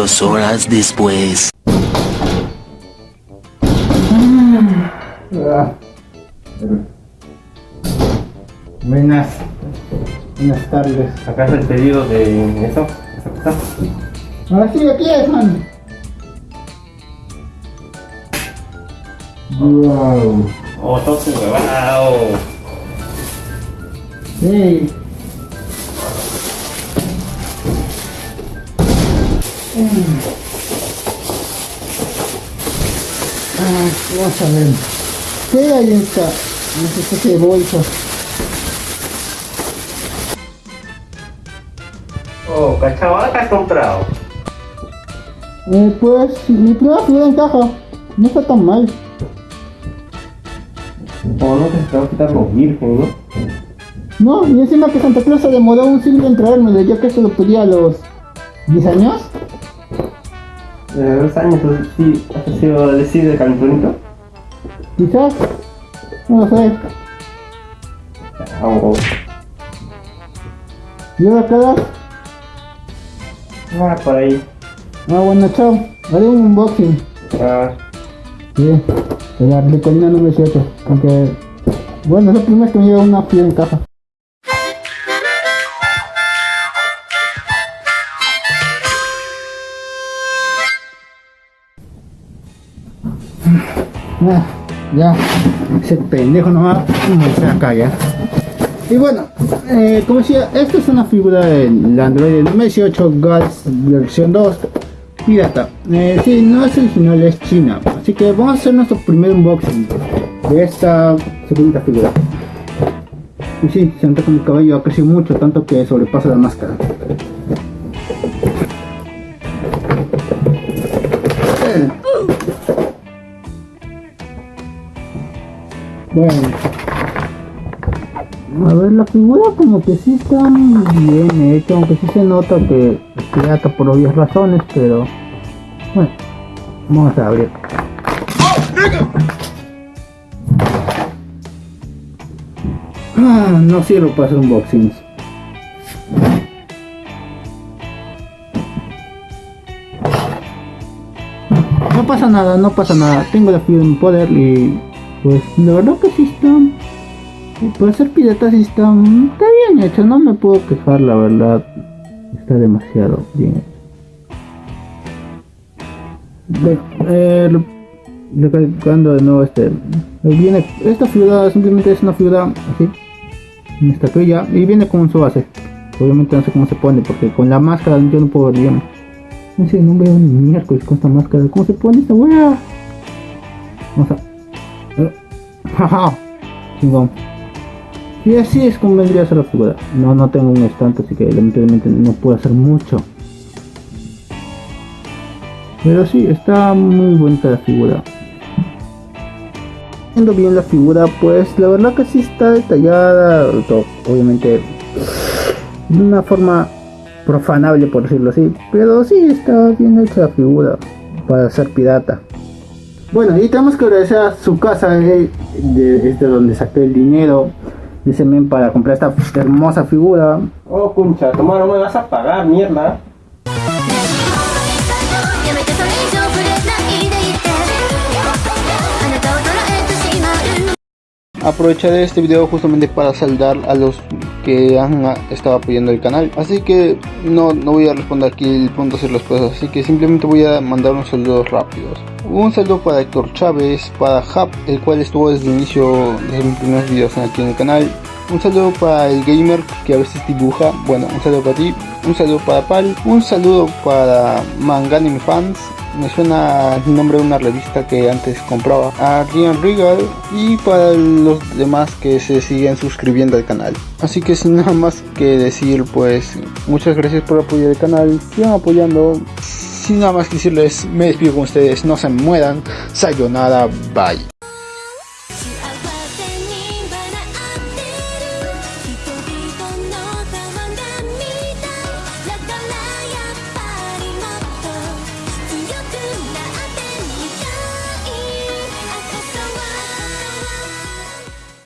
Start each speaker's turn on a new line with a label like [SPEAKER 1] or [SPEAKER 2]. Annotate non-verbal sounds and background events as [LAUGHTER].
[SPEAKER 1] Dos horas después.
[SPEAKER 2] Ah. Buenas, buenas tardes.
[SPEAKER 3] Acá es el pedido de eso. esa cosa.
[SPEAKER 2] Ah, sí, aquí es, man. Wow.
[SPEAKER 3] Oh, todo su huevado.
[SPEAKER 2] Sí. Ah, vamos a ver. ¿Qué hay en esta? No sé qué bolsa.
[SPEAKER 3] Oh, cachabada que has comprado.
[SPEAKER 2] Eh, pues mi primera figura en caja. No está tan mal.
[SPEAKER 3] Oh, no te te va a quitar los virgen, ¿no?
[SPEAKER 2] No, y encima que Santa Claus se demoró un siglo en traérmelo, ya que se lo pedía a los 10 años.
[SPEAKER 3] Eh, dos años, entonces sí, has sido decir de Cancunito.
[SPEAKER 2] Quizás. No lo sé.
[SPEAKER 3] Oh,
[SPEAKER 2] ¿Y ahora quedas?
[SPEAKER 3] ah, por ahí.
[SPEAKER 2] Ah, bueno, chao. Haré un unboxing.
[SPEAKER 3] Ah,
[SPEAKER 2] Sí, de la Ricolina número 18. Aunque, bueno, es la primera vez que me lleva una fila en caja. Ah, ya, ese pendejo nomás me saca ya. Y bueno, eh, como decía, esta es una figura del Android número 18 Gals versión 2 pirata. Eh, sí, no es original, es china. Así que vamos a hacer nuestro primer unboxing de esta segunda figura. Y sí, se nota como el cabello ha crecido mucho, tanto que sobrepasa la máscara. Bueno. A ver, la figura como que sí está bien hecha, aunque sí se nota que es pirata por obvias razones, pero bueno, vamos a abrir. Ah, no sirve para hacer unboxings. No pasa nada, no pasa nada. Tengo la figura en poder y pues la verdad que sí está para ser pirata sí está, está bien hecho, no me puedo quejar la verdad. Está demasiado bien hecho. Ve- eh, de nuevo este viene esta figura simplemente es una figura así una estatuilla y viene con su base obviamente no sé cómo se pone porque con la máscara yo no puedo ver bien no sé no veo ni miércoles con esta máscara cómo se pone esta wea vamos a eh, jaja [LAUGHS] chingón y así es como vendría a ser la figura. No, no tengo un estante, así que lamentablemente no puedo hacer mucho. Pero sí, está muy bonita la figura. Viendo bien la figura, pues la verdad que sí está detallada, obviamente de una forma profanable por decirlo así. Pero sí está bien hecha la figura para ser pirata. Bueno, y tenemos que agradecer a su casa, eh, de, este, donde saqué el dinero ese men para comprar esta hermosa figura.
[SPEAKER 3] Oh, concha, toma, no me vas a pagar, mierda.
[SPEAKER 2] Aprovecharé este video justamente para saldar a los que han estado apoyando el canal. Así que no, no voy a responder aquí el punto hacer las cosas. Así que simplemente voy a mandar unos saludos rápidos. Un saludo para Héctor Chávez, para Hub, el cual estuvo desde el inicio de mis primeros videos aquí en el canal. Un saludo para el gamer que a veces dibuja. Bueno, un saludo para ti. Un saludo para Pal. Un saludo para Manganime Fans. Me suena el nombre de una revista que antes compraba. A Rian Regal. Y para los demás que se siguen suscribiendo al canal. Así que sin nada más que decir, pues muchas gracias por apoyar el canal. Sigan apoyando. Sin nada más que decirles, me despido con ustedes. No se mueran. Sayonara. Bye.